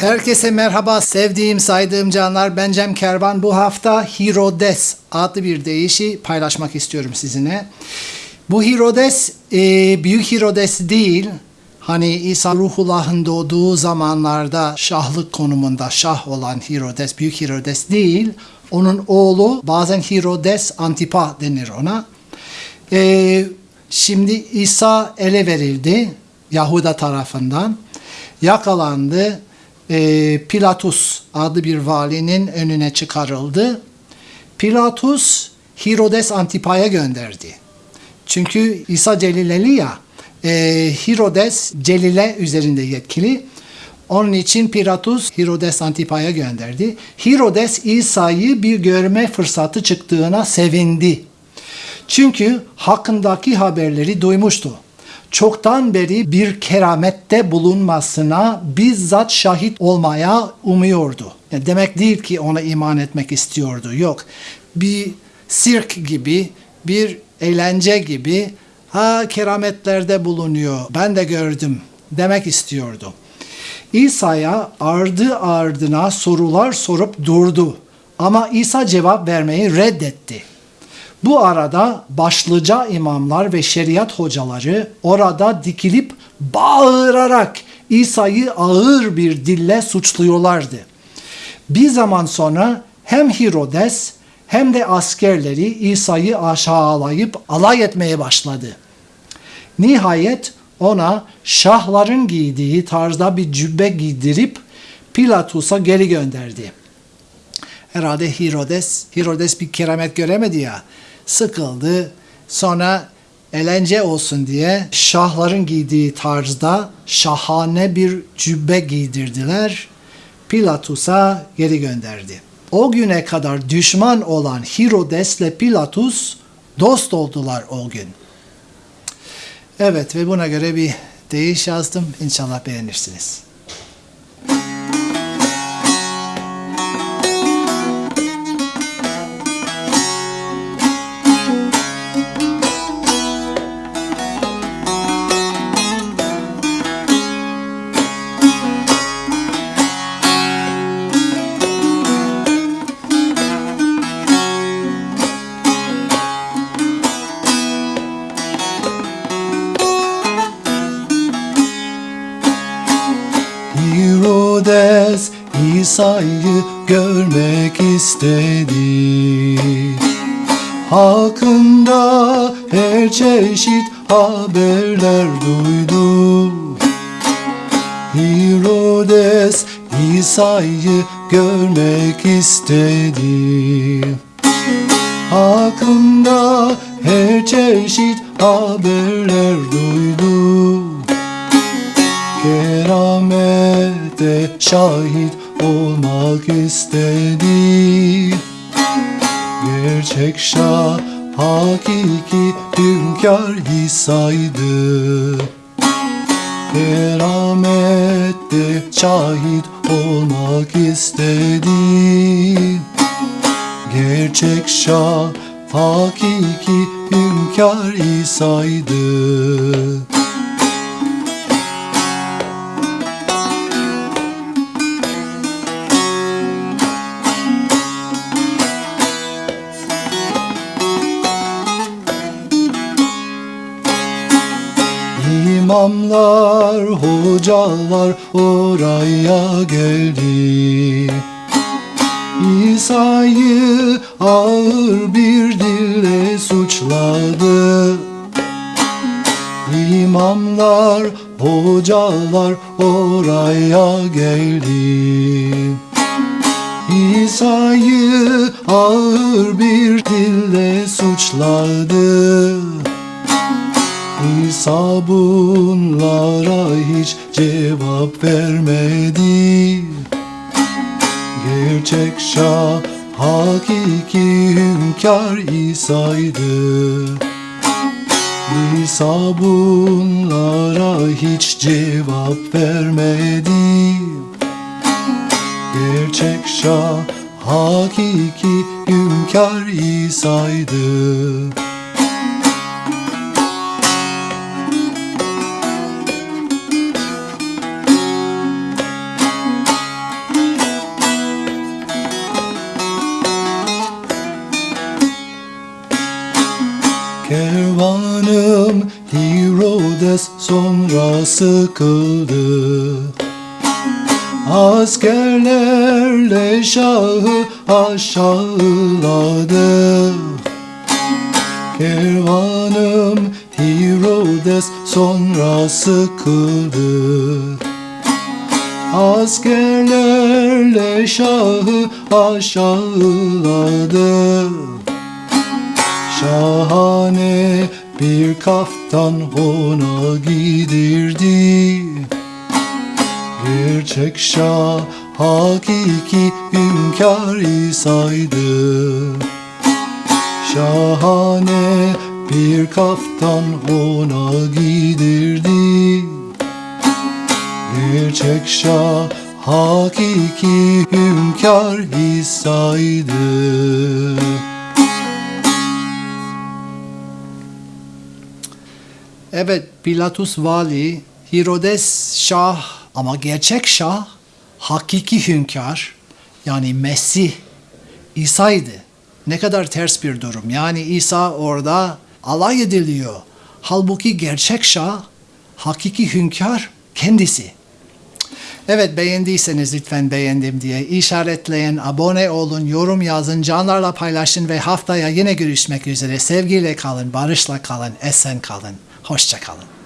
Herkese merhaba sevdiğim saydığım canlar ben Cem Kervan. Bu hafta Herodes adlı bir deyişi paylaşmak istiyorum sizinle. Bu Herodes e, büyük Herodes değil. Hani İsa Ruhullah'ın doğduğu zamanlarda şahlık konumunda şah olan Herodes, büyük Herodes değil. Onun oğlu bazen Herodes Antipa denir ona. E, şimdi İsa ele verildi Yahuda tarafından. Yakalandı e, Pilatus adlı bir valinin önüne çıkarıldı. Pilatus Herodes Antipa'ya gönderdi. Çünkü İsa Celileli ya, e, Herodes Celile üzerinde yetkili. Onun için Pilatus Herodes Antipa'ya gönderdi. Herodes İsa'yı bir görme fırsatı çıktığına sevindi. Çünkü hakkındaki haberleri duymuştu çoktan beri bir keramette bulunmasına bizzat şahit olmaya umuyordu. Yani demek değil ki ona iman etmek istiyordu. Yok. Bir sirk gibi, bir eğlence gibi ha kerametlerde bulunuyor. Ben de gördüm demek istiyordu. İsa'ya ardı ardına sorular sorup durdu. Ama İsa cevap vermeyi reddetti. Bu arada başlıca imamlar ve şeriat hocaları orada dikilip bağırarak İsa'yı ağır bir dille suçluyorlardı. Bir zaman sonra hem Herodes hem de askerleri İsa'yı aşağılayıp alay etmeye başladı. Nihayet ona şahların giydiği tarzda bir cübbe giydirip Pilatus'a geri gönderdi. Herhalde Herodes, Herodes bir keramet göremedi ya sıkıldı. Sonra eğlence olsun diye şahların giydiği tarzda şahane bir cübbe giydirdiler. Pilatus'a geri gönderdi. O güne kadar düşman olan Herodes ile Pilatus dost oldular o gün. Evet ve buna göre bir değiş yazdım. İnşallah beğenirsiniz. İsa'yı görmek istedi Hakkında her çeşit haberler duydu Herodes İsa'yı görmek istedi Hakkında her çeşit haberler duydu keramete şahit olmak istedi. Gerçek şah hakiki hünkâr İsa'ydı Keramette şahit olmak istedi. Gerçek şah hakiki hünkâr İsa'ydı İmamlar, hocalar oraya geldi. İsa'yı ağır bir dille suçladı. İmamlar, hocalar oraya geldi. İsa'yı ağır bir dille suçladı İsa bunlara hiç cevap vermedi. Gerçek şah hakiki hünkâr İsa'ydı. İsa bunlara hiç cevap vermedi. Gerçek şah hakiki hünkâr İsa'ydı sıkıldı. Askerlerle şahı aşağıladı. Kervanım Herodes sonra sıkıldı. Askerlerle şahı aşağıladı. Şahane bir kaftan ona giydirdi. Gerçek şah hakiki hünkâr İsa'ydı. Şahane bir kaftan ona giydirdi. Gerçek şah hakiki hünkâr İsa'ydı Evet, Pilatus vali, Herodes şah ama gerçek şah, hakiki hünkâr, yani Mesih, İsa'ydı. Ne kadar ters bir durum. Yani İsa orada alay ediliyor. Halbuki gerçek şah, hakiki hünkâr kendisi. Evet beğendiyseniz lütfen beğendim diye işaretleyin, abone olun, yorum yazın, canlarla paylaşın ve haftaya yine görüşmek üzere. Sevgiyle kalın, barışla kalın, esen kalın. Hoşça kalın.